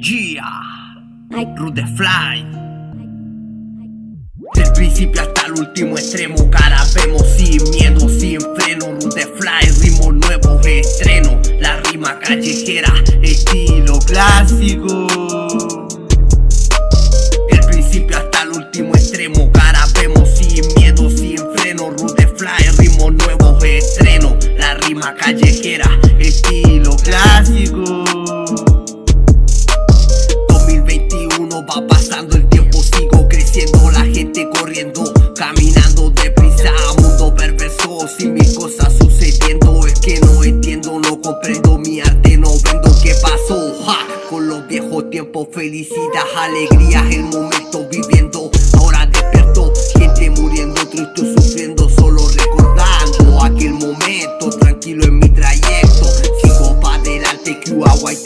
Yeah, Rude Fly. Del principio hasta el último extremo, cara vemos sin miedo, sin freno. Rude Fly, ritmo nuevo, estreno. La rima callejera, estilo clásico. Del principio hasta el último extremo, cara vemos sin miedo, sin freno. Rude Fly, ritmo nuevo, estreno. La rima callejera, estilo clásico. Va pasando el tiempo, sigo creciendo, la gente corriendo, caminando deprisa, mundo perverso, sin mis cosas sucediendo, es que no entiendo, no comprendo mi arte, no vendo qué pasó, con los viejos tiempos, felicidad, alegría, el momento viviendo, ahora despierto, gente muriendo, triste, sufriendo, solo recordando aquel momento, tranquilo en mi trayecto, sigo para adelante, agua y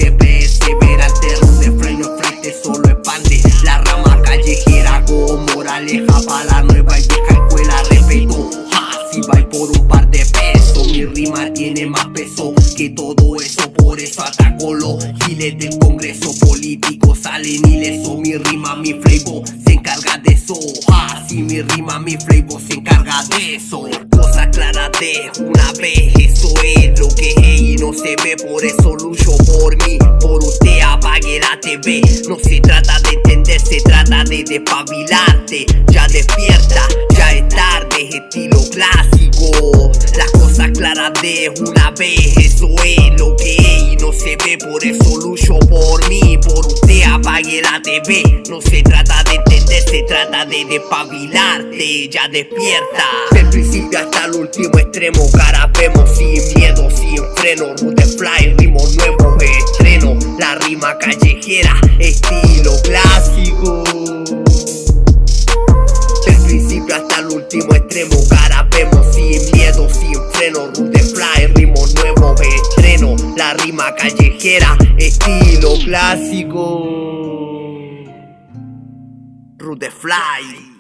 eso Por eso ataco los giles del congreso político. Salen ileso mi rima, mi flavor Se encarga de eso. Si mi rima, mi flavor se encarga de eso. Cosa clara de una vez Eso es lo que es y no se ve. Por eso lucho por mí Por usted apague la TV No se trata de se trata de despabilarte. Ya despierta, ya es tarde, estilo clásico Claras de una vez, eso es lo que es Y no se ve, por eso lucho por mí Por usted apague la TV No se trata de entender, se trata de despabilarte. Ya despierta. Del principio hasta el último extremo Cara vemos sin miedo, sin freno. Rute fly, ritmo nuevo, estreno. La rima callejera, Cara vemos sin miedo, sin freno. Rude fly, ritmo nuevo, estreno. La rima callejera, estilo clásico. Rude fly